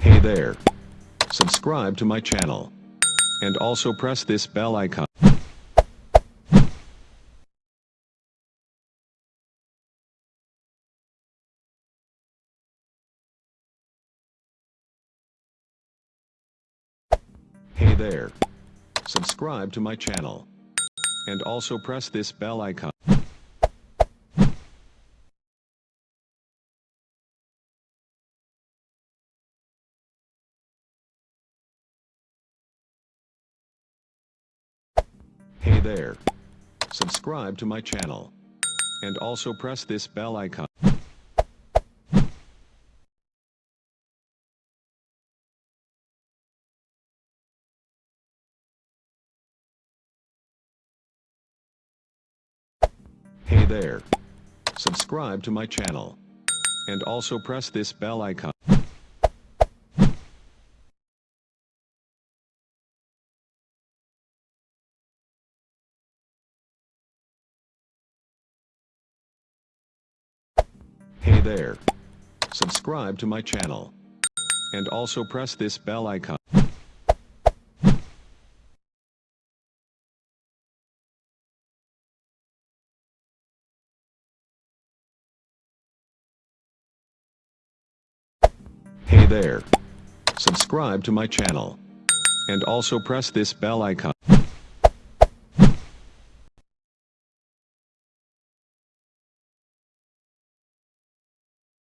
Hey there. Subscribe to my channel. And also press this bell icon. Hey there. Subscribe to my channel. And also press this bell icon. Hey there. Subscribe to my channel. And also press this bell icon. Hey there. Subscribe to my channel. And also press this bell icon. Hey there. Subscribe to my channel. And also press this bell icon. Hey there. Subscribe to my channel. And also press this bell icon.